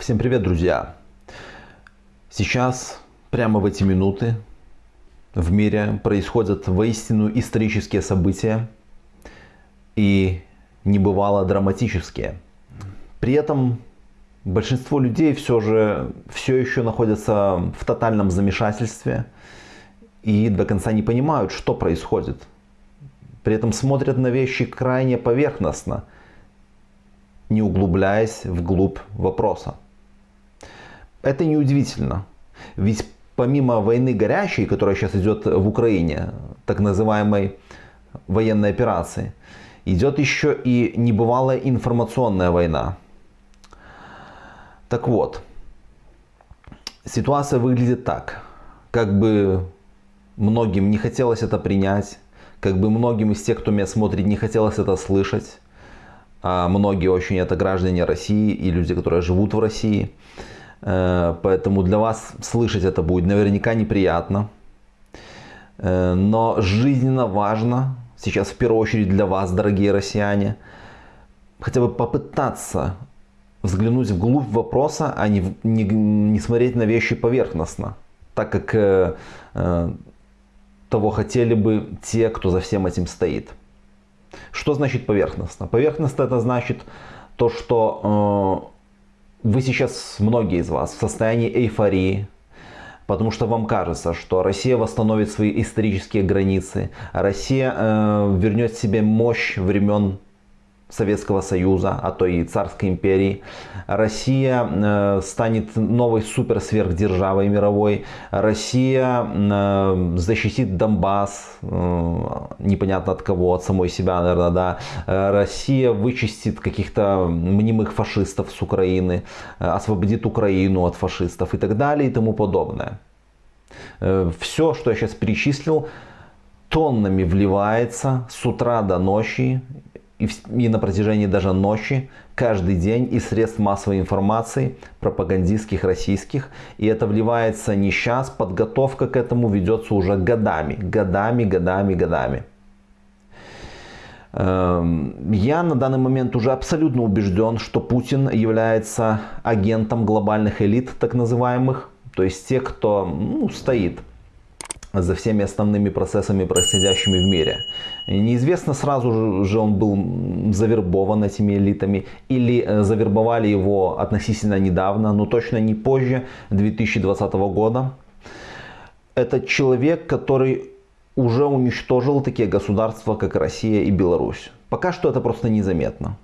Всем привет, друзья! Сейчас, прямо в эти минуты, в мире происходят воистину исторические события и небывало драматические. При этом большинство людей все же все еще находятся в тотальном замешательстве и до конца не понимают, что происходит. При этом смотрят на вещи крайне поверхностно, не углубляясь вглубь вопроса. Это неудивительно. Ведь помимо войны горячей, которая сейчас идет в Украине, так называемой военной операции, идет еще и небывалая информационная война. Так вот, ситуация выглядит так. Как бы многим не хотелось это принять, как бы многим из тех, кто меня смотрит, не хотелось это слышать, а многие очень это граждане России и люди, которые живут в России – поэтому для вас слышать это будет наверняка неприятно. Э, но жизненно важно, сейчас в первую очередь для вас, дорогие россияне, хотя бы попытаться взглянуть вглубь вопроса, а не, не, не смотреть на вещи поверхностно. Так как э, э, того хотели бы те, кто за всем этим стоит. Что значит поверхностно? Поверхностно это значит то, что вы сейчас, многие из вас, в состоянии эйфории, потому что вам кажется, что Россия восстановит свои исторические границы, Россия э, вернет себе мощь времен Советского Союза, а то и Царской империи. Россия э, станет новой суперсверхдержавой мировой. Россия э, защитит Донбасс, э, непонятно от кого, от самой себя, наверное, да. Россия вычистит каких-то мнимых фашистов с Украины, освободит Украину от фашистов и так далее и тому подобное. Все, что я сейчас перечислил, тоннами вливается с утра до ночи и, на протяжении даже ночи, каждый день из средств массовой информации, пропагандистских, российских. И это вливается не сейчас, подготовка к этому ведется уже годами, годами, годами, годами. Эм, я на данный момент уже абсолютно убежден, что Путин является агентом глобальных элит, так называемых. То есть тех, кто ну, стоит за всеми основными процессами, происходящими в мире. Неизвестно сразу же он был завербован этими элитами или э, завербовали его относительно недавно, но точно не позже 2020 года. Это человек, который уже уничтожил такие государства, как Россия и Беларусь. Пока что это просто незаметно.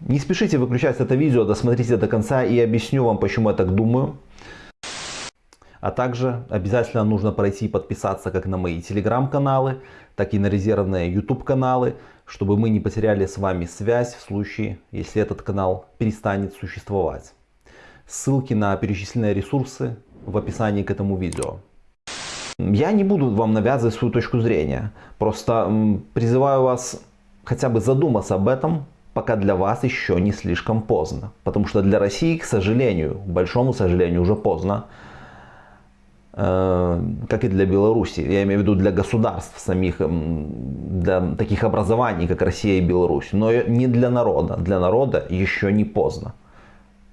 Не спешите выключать это видео, досмотрите до конца и объясню вам, почему я так думаю. А также обязательно нужно пройти и подписаться как на мои телеграм-каналы, так и на резервные YouTube каналы, чтобы мы не потеряли с вами связь в случае, если этот канал перестанет существовать. Ссылки на перечисленные ресурсы в описании к этому видео. Я не буду вам навязывать свою точку зрения, просто призываю вас хотя бы задуматься об этом, пока для вас еще не слишком поздно. Потому что для России, к сожалению, к большому сожалению, уже поздно. Э, как и для Беларуси, я имею в виду для государств самих, для таких образований, как Россия и Беларусь, но не для народа. Для народа еще не поздно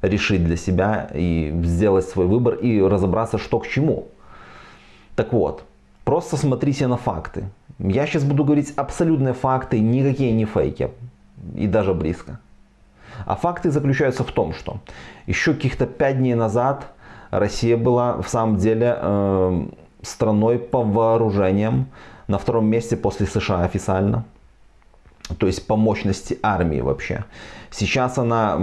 решить для себя и сделать свой выбор и разобраться, что к чему. Так вот, просто смотрите на факты. Я сейчас буду говорить абсолютные факты, никакие не фейки, и даже близко. А факты заключаются в том, что еще каких-то 5 дней назад Россия была в самом деле э, страной по вооружениям на втором месте после США официально. То есть по мощности армии вообще. Сейчас она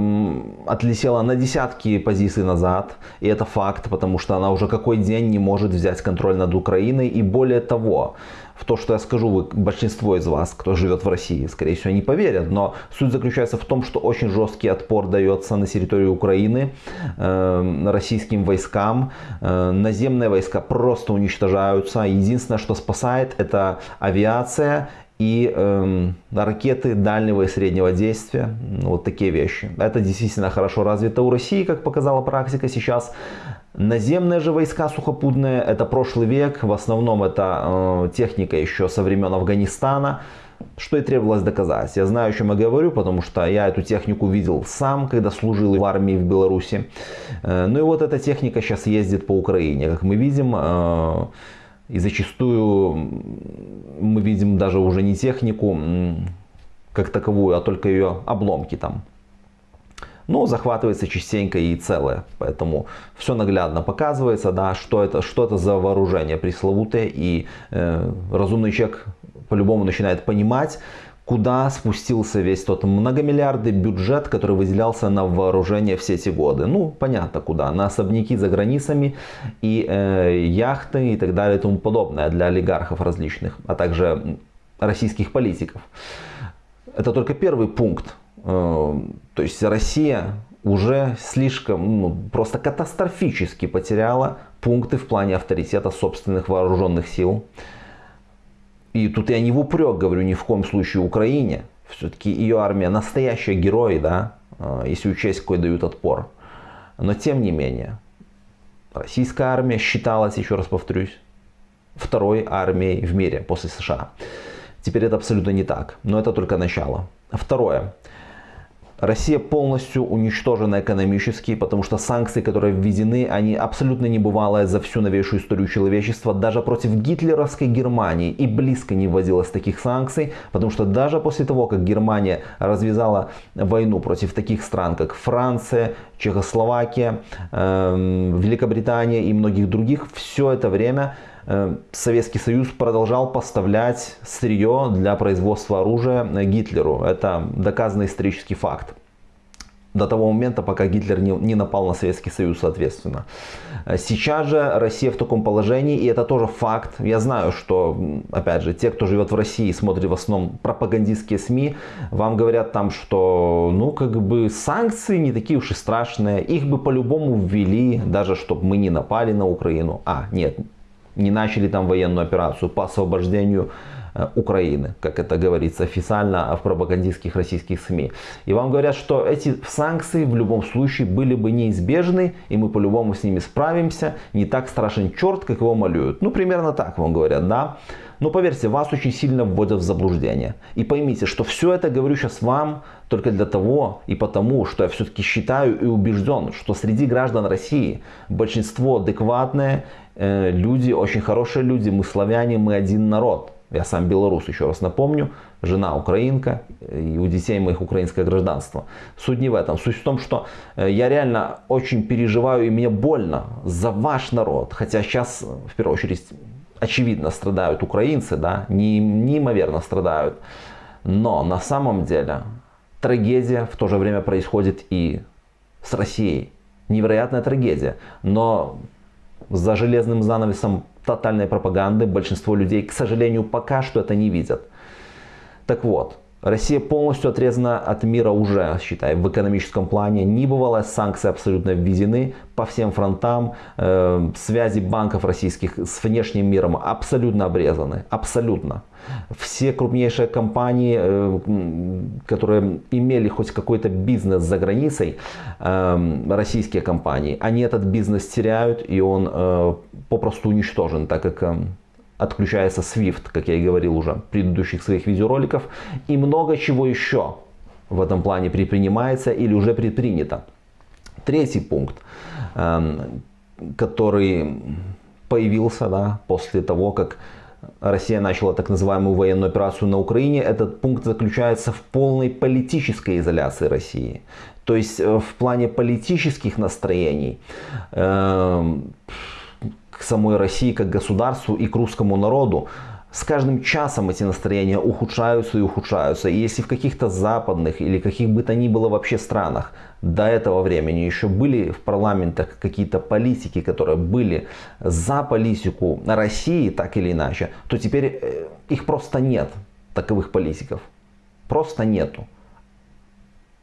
отлетела на десятки позиций назад. И это факт, потому что она уже какой день не может взять контроль над Украиной. И более того, в то, что я скажу, вы, большинство из вас, кто живет в России, скорее всего, не поверят. Но суть заключается в том, что очень жесткий отпор дается на территории Украины э, российским войскам. Э, наземные войска просто уничтожаются. Единственное, что спасает, это авиация и э, ракеты дальнего и среднего действия, вот такие вещи. Это действительно хорошо развито у России, как показала практика сейчас. Наземные же войска сухопутные, это прошлый век, в основном это э, техника еще со времен Афганистана. что и требовалось доказать. Я знаю, о чем я говорю, потому что я эту технику видел сам, когда служил в армии в Беларуси. Э, ну и вот эта техника сейчас ездит по Украине. Как мы видим, э, и зачастую мы видим даже уже не технику как таковую, а только ее обломки там. Но захватывается частенько и целое. Поэтому все наглядно показывается, да, что, это, что это за вооружение пресловутое. И э, разумный человек по-любому начинает понимать, куда спустился весь тот многомиллиардный бюджет, который выделялся на вооружение все эти годы. Ну, понятно куда. На особняки за границами и э, яхты и так далее и тому подобное для олигархов различных, а также российских политиков. Это только первый пункт. Э, то есть Россия уже слишком, ну, просто катастрофически потеряла пункты в плане авторитета собственных вооруженных сил. И тут я не в упрек говорю ни в коем случае Украине. Все-таки ее армия настоящие герои, да, э, если учесть, какой дают отпор. Но тем не менее, российская армия считалась, еще раз повторюсь, второй армией в мире после США. Теперь это абсолютно не так, но это только начало. Второе. Россия полностью уничтожена экономически, потому что санкции, которые введены, они абсолютно небывалые за всю новейшую историю человечества. Даже против гитлеровской Германии и близко не вводилось таких санкций, потому что даже после того, как Германия развязала войну против таких стран, как Франция, Чехословакия, э, Великобритания и многих других, все это время Советский Союз продолжал поставлять сырье для производства оружия Гитлеру. Это доказанный исторический факт. До того момента, пока Гитлер не, не напал на Советский Союз, соответственно. Сейчас же Россия в таком положении, и это тоже факт. Я знаю, что, опять же, те, кто живет в России и смотрит в основном пропагандистские СМИ, вам говорят там, что, ну, как бы санкции не такие уж и страшные. Их бы по-любому ввели, даже чтобы мы не напали на Украину. А, нет, не начали там военную операцию по освобождению э, Украины, как это говорится официально в пропагандистских российских СМИ. И вам говорят, что эти санкции в любом случае были бы неизбежны, и мы по-любому с ними справимся. Не так страшен черт, как его малюют. Ну, примерно так вам говорят, да. Но поверьте, вас очень сильно вводят в заблуждение. И поймите, что все это говорю сейчас вам только для того и потому, что я все-таки считаю и убежден, что среди граждан России большинство адекватные э, люди, очень хорошие люди, мы славяне, мы один народ. Я сам белорус, еще раз напомню, жена украинка, и у детей моих украинское гражданство. Суть не в этом. Суть в том, что э, я реально очень переживаю и мне больно за ваш народ. Хотя сейчас, в первую очередь, очевидно страдают украинцы, да, неимоверно страдают. Но на самом деле трагедия в то же время происходит и с Россией. Невероятная трагедия. Но за железным занавесом тотальной пропаганды большинство людей, к сожалению, пока что это не видят. Так вот, Россия полностью отрезана от мира уже, считай, в экономическом плане. Небывалые санкции абсолютно введены по всем фронтам. Э, связи банков российских с внешним миром абсолютно обрезаны. Абсолютно. Все крупнейшие компании, э, которые имели хоть какой-то бизнес за границей, э, российские компании, они этот бизнес теряют и он э, попросту уничтожен, так как э, отключается SWIFT, как я и говорил уже в предыдущих своих видеороликов, и много чего еще в этом плане предпринимается или уже предпринято. Третий пункт, эм, который появился да, после того, как Россия начала так называемую военную операцию на Украине, этот пункт заключается в полной политической изоляции России. То есть э, в плане политических настроений эм, к самой России как государству и к русскому народу, с каждым часом эти настроения ухудшаются и ухудшаются. И если в каких-то западных или каких бы то ни было вообще странах до этого времени еще были в парламентах какие-то политики, которые были за политику России так или иначе, то теперь э, их просто нет, таковых политиков. Просто нету.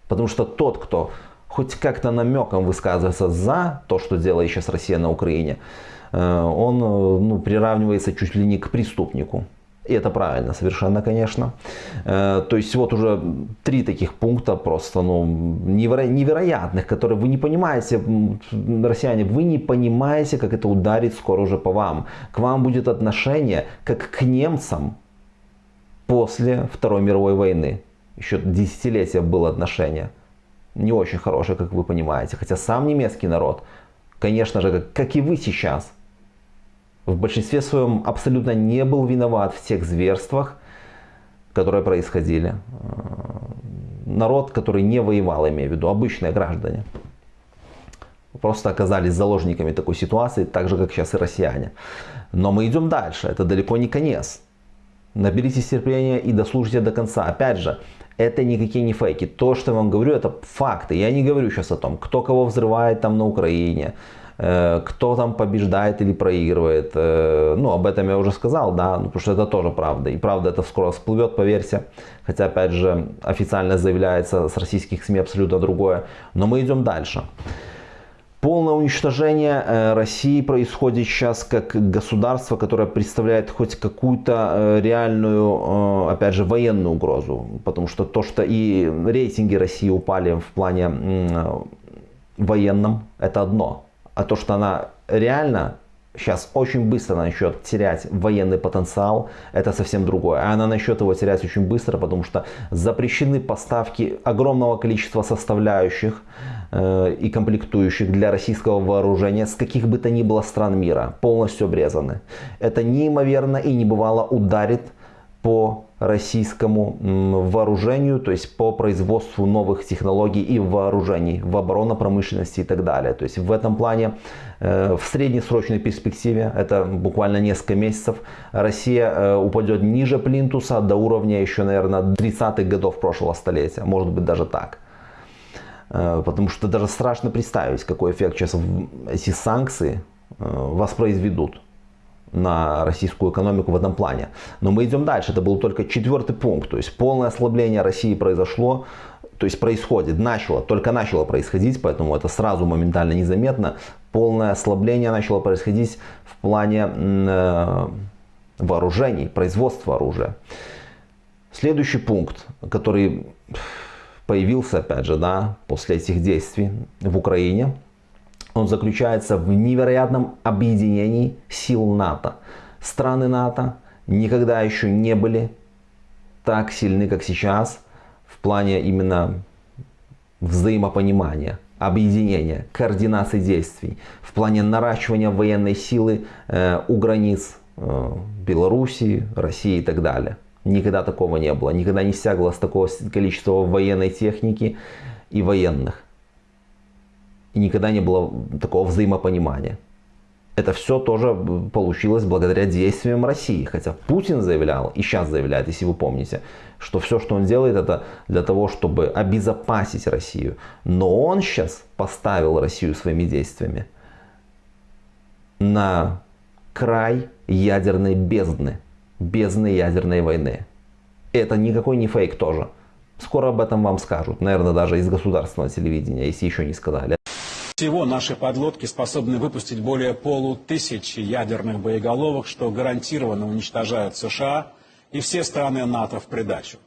Потому что тот, кто хоть как-то намеком высказывается за то, что делает сейчас Россия на Украине, Э, он э, ну, приравнивается чуть ли не к преступнику. И это правильно совершенно, конечно. Э, то есть вот уже три таких пункта просто ну, неверо- невероятных, которые вы не понимаете, россияне, вы не понимаете, как это ударит скоро уже по вам. К вам будет отношение как к немцам, после Второй мировой войны. Еще десятилетия было отношение. Не очень хорошее, как вы понимаете. Хотя сам немецкий народ, конечно же, как, как и вы сейчас, в большинстве своем абсолютно не был виноват в тех зверствах, которые происходили. Народ, который не воевал, имею в виду, обычные граждане. Просто оказались заложниками такой ситуации, так же, как сейчас и россияне. Но мы идем дальше, это далеко не конец. Наберитесь терпения и дослушайте до конца. Опять же, это никакие не фейки. То, что я вам говорю, это факты. Я не говорю сейчас о том, кто кого взрывает там на Украине, э, кто там побеждает или проигрывает. Э, ну, об этом я уже сказал, да, ну, потому что это тоже правда. И правда это скоро всплывет, поверьте. Хотя, опять же, официально заявляется с российских СМИ абсолютно другое. Но мы идем дальше. Полное уничтожение э, России происходит сейчас как государство, которое представляет хоть какую-то э, реальную, э, опять же, военную угрозу. Потому что то, что и рейтинги России упали в плане военном, это одно. А то, что она реально сейчас очень быстро начнет терять военный потенциал, это совсем другое. А она начнет его терять очень быстро, потому что запрещены поставки огромного количества составляющих э, и комплектующих для российского вооружения с каких бы то ни было стран мира. Полностью обрезаны. Это неимоверно и небывало ударит по российскому вооружению, то есть по производству новых технологий и вооружений в оборонно-промышленности и так далее. То есть в этом плане э, в среднесрочной перспективе, это буквально несколько месяцев, Россия э, упадет ниже плинтуса до уровня еще, наверное, 30-х годов прошлого столетия, может быть даже так. Э, потому что даже страшно представить, какой эффект сейчас эти санкции воспроизведут на российскую экономику в этом плане. Но мы идем дальше. Это был только четвертый пункт. То есть полное ослабление России произошло, то есть происходит, начало, только начало происходить, поэтому это сразу моментально незаметно. Полное ослабление начало происходить в плане э, вооружений, производства оружия. Следующий пункт, который появился, опять же, да, после этих действий в Украине, он заключается в невероятном объединении сил НАТО. Страны НАТО никогда еще не были так сильны, как сейчас, в плане именно взаимопонимания, объединения, координации действий, в плане наращивания военной силы э, у границ э, Белоруссии, России и так далее. Никогда такого не было, никогда не стяглось такого количества военной техники и военных и никогда не было такого взаимопонимания. Это все тоже получилось благодаря действиям России. Хотя Путин заявлял, и сейчас заявляет, если вы помните, что все, что он делает, это для того, чтобы обезопасить Россию. Но он сейчас поставил Россию своими действиями на край ядерной бездны. Бездны ядерной войны. Это никакой не фейк тоже. Скоро об этом вам скажут. Наверное, даже из государственного телевидения, если еще не сказали. Всего наши подлодки способны выпустить более полутысячи ядерных боеголовок, что гарантированно уничтожают США и все страны НАТО в придачу.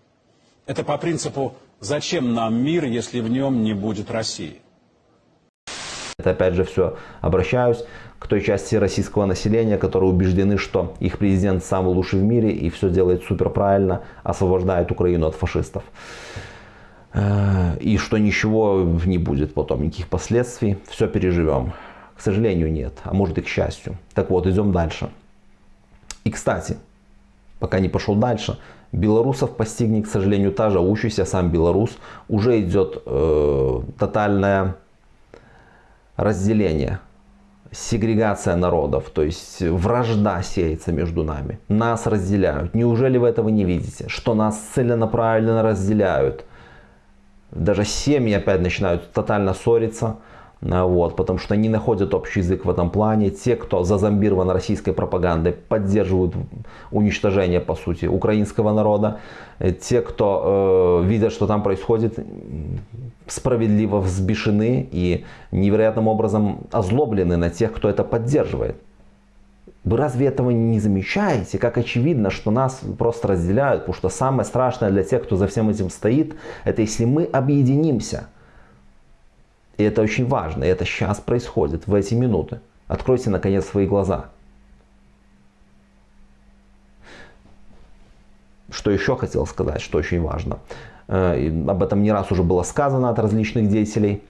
Это по принципу «зачем нам мир, если в нем не будет России?» Это опять же все обращаюсь к той части российского населения, которые убеждены, что их президент самый лучший в мире и все делает супер правильно, освобождает Украину от фашистов. Э, и что ничего не будет потом, никаких последствий, все переживем. К сожалению, нет, а может и к счастью. Так вот, идем дальше. И, кстати, пока не пошел дальше, белорусов постигнет, к сожалению, та же учащийся сам белорус, уже идет э, тотальное разделение, сегрегация народов, то есть вражда сеется между нами. Нас разделяют. Неужели вы этого не видите? Что нас целенаправленно разделяют – даже семьи опять начинают тотально ссориться, э, вот, потому что не находят общий язык в этом плане. Те, кто зазомбирован российской пропагандой, поддерживают уничтожение, по сути, украинского народа. Э, те, кто э, видят, что там происходит, справедливо взбешены и невероятным образом озлоблены на тех, кто это поддерживает. Вы разве этого не замечаете? Как очевидно, что нас просто разделяют, потому что самое страшное для тех, кто за всем этим стоит, это если мы объединимся. И это очень важно, и это сейчас происходит, в эти минуты. Откройте наконец свои глаза. что еще хотел сказать, что очень важно. Э, об этом не раз уже было сказано от различных деятелей.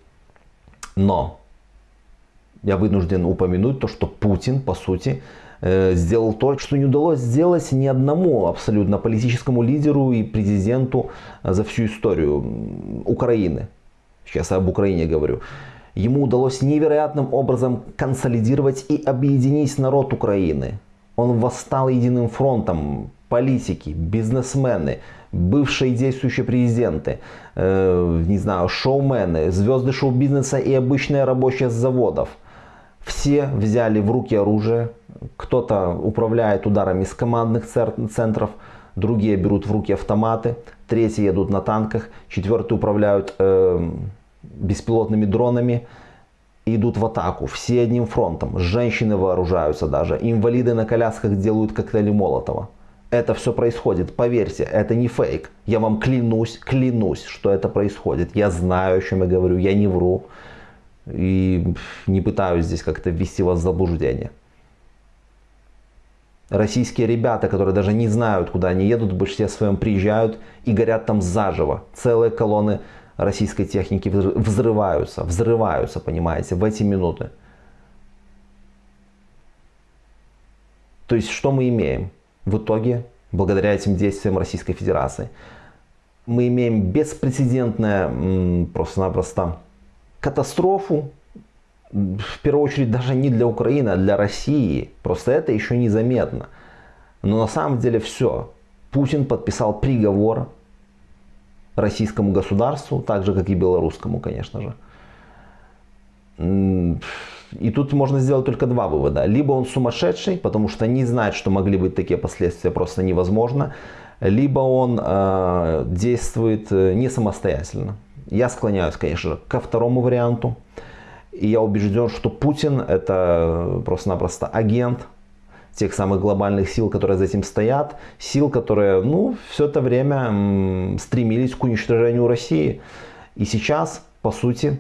Но я вынужден упомянуть то, что Путин, по сути, сделал то, что не удалось сделать ни одному абсолютно политическому лидеру и президенту за всю историю Украины. Сейчас я об Украине говорю. Ему удалось невероятным образом консолидировать и объединить народ Украины. Он восстал единым фронтом, политики, бизнесмены, бывшие действующие президенты, э, не знаю, шоумены, звезды шоу-бизнеса и обычные рабочие с заводов. Все взяли в руки оружие, кто-то управляет ударами с командных центров, другие берут в руки автоматы, третьи едут на танках, четвертые управляют э, беспилотными дронами и идут в атаку. Все одним фронтом. Женщины вооружаются даже. Инвалиды на колясках делают коктейли Молотова это все происходит. Поверьте, это не фейк. Я вам клянусь, клянусь, что это происходит. Я знаю, о чем я говорю, я не вру. И не пытаюсь здесь как-то ввести вас в заблуждение. Российские ребята, которые даже не знают, куда они едут, в большинстве своем приезжают и горят там заживо. Целые колонны российской техники взрываются, взрываются, понимаете, в эти минуты. То есть, что мы имеем? В итоге, благодаря этим действиям Российской Федерации, мы имеем беспрецедентную просто-напросто катастрофу, в первую очередь даже не для Украины, а для России. Просто это еще незаметно. Но на самом деле все. Путин подписал приговор российскому государству, так же как и белорусскому, конечно же. И тут можно сделать только два вывода. Либо он сумасшедший, потому что не знает, что могли быть такие последствия, просто невозможно. Либо он э, действует э, не самостоятельно. Я склоняюсь, конечно ко второму варианту. И я убежден, что Путин это просто-напросто агент тех самых глобальных сил, которые за этим стоят. Сил, которые ну, все это время стремились к уничтожению России. И сейчас, по сути,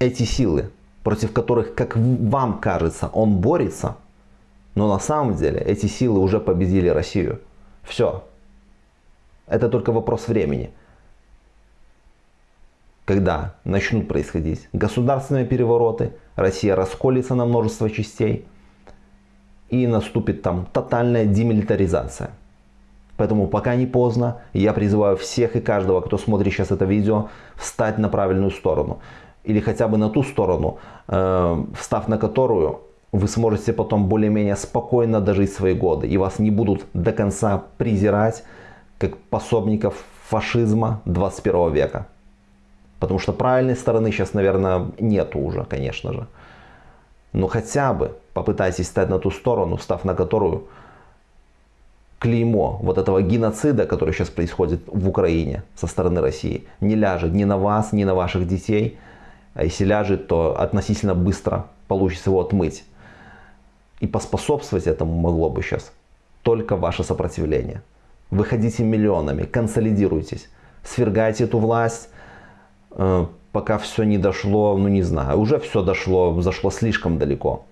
эти силы против которых, как вам кажется, он борется, но на самом деле эти силы уже победили Россию. Все. Это только вопрос времени. Когда начнут происходить государственные перевороты, Россия расколется на множество частей и наступит там тотальная демилитаризация. Поэтому пока не поздно, я призываю всех и каждого, кто смотрит сейчас это видео, встать на правильную сторону или хотя бы на ту сторону, э, встав на которую вы сможете потом более-менее спокойно дожить свои годы. И вас не будут до конца презирать, как пособников фашизма 21 века. Потому что правильной стороны сейчас, наверное, нету уже, конечно же. Но хотя бы попытайтесь стать на ту сторону, встав на которую клеймо вот этого геноцида, который сейчас происходит в Украине со стороны России, не ляжет ни на вас, ни на ваших детей, а если ляжет, то относительно быстро получится его отмыть. И поспособствовать этому могло бы сейчас только ваше сопротивление. Выходите миллионами, консолидируйтесь, свергайте эту власть, пока все не дошло, ну не знаю, уже все дошло, зашло слишком далеко.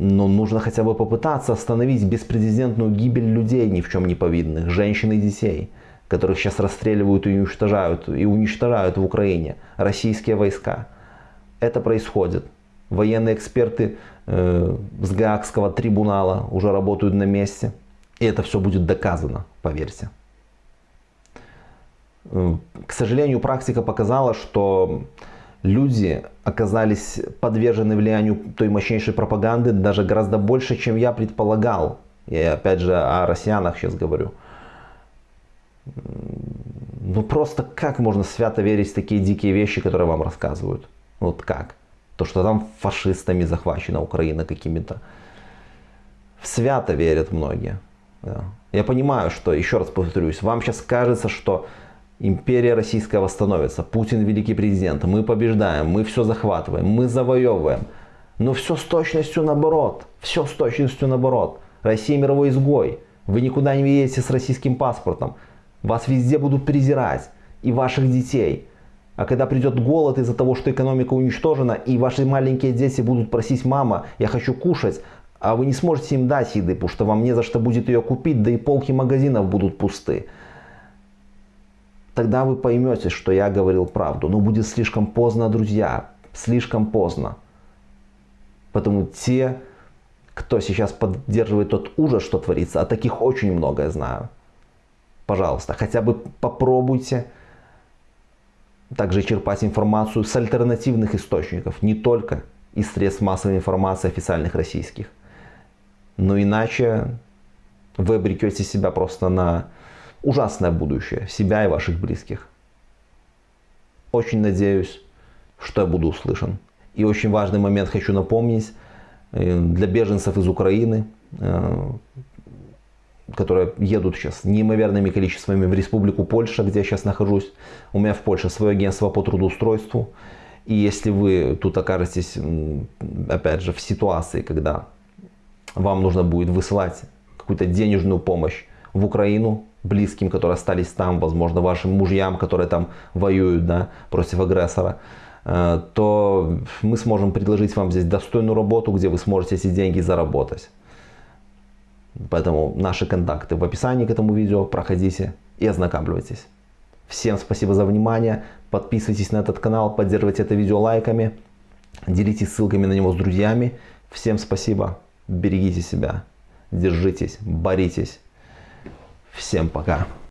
Но нужно хотя бы попытаться остановить беспрецедентную гибель людей ни в чем не повинных, женщин и детей которых сейчас расстреливают и уничтожают, и уничтожают в Украине российские войска. Это происходит. Военные эксперты э, с Гаагского трибунала уже работают на месте. И это все будет доказано, поверьте. К сожалению, практика показала, что люди оказались подвержены влиянию той мощнейшей пропаганды даже гораздо больше, чем я предполагал. Я опять же о россиянах сейчас говорю. Ну просто как можно свято верить в такие дикие вещи, которые вам рассказывают? Вот как? То, что там фашистами захвачена Украина какими-то. Свято верят многие. Да. Я понимаю, что, еще раз повторюсь, вам сейчас кажется, что империя российская восстановится, Путин великий президент, мы побеждаем, мы все захватываем, мы завоевываем. Но все с точностью наоборот. Все с точностью наоборот. Россия мировой изгой. Вы никуда не едете с российским паспортом. Вас везде будут презирать. И ваших детей. А когда придет голод из-за того, что экономика уничтожена, и ваши маленькие дети будут просить, мама, я хочу кушать, А вы не сможете им дать еды, потому что вам не за что будет ее купить, да и полки магазинов будут пусты. Тогда вы поймете, что я говорил правду. Но будет слишком поздно, друзья. Слишком поздно. Потому те, кто сейчас поддерживает тот ужас, что творится, а таких очень много, я знаю. Пожалуйста, хотя бы попробуйте также черпать информацию с альтернативных источников, не только из средств массовой информации официальных российских. Но иначе вы обрекете себя просто на ужасное будущее, себя и ваших близких. Очень надеюсь, что я буду услышан. И очень важный момент хочу напомнить э, для беженцев из Украины, э, которые едут сейчас неимоверными количествами в Республику Польша, где я сейчас нахожусь. У меня в Польше свое агентство по трудоустройству. И если вы тут окажетесь, опять же, в ситуации, когда вам нужно будет высылать какую-то денежную помощь в Украину, близким, которые остались там, возможно, вашим мужьям, которые там воюют да, против агрессора, э, то мы сможем предложить вам здесь достойную работу, где вы сможете эти деньги заработать. Поэтому наши контакты в описании к этому видео, проходите и ознакомьтесь. Всем спасибо за внимание, подписывайтесь на этот канал, поддерживайте это видео лайками, делитесь ссылками на него с друзьями. Всем спасибо, берегите себя, держитесь, боритесь. Всем пока.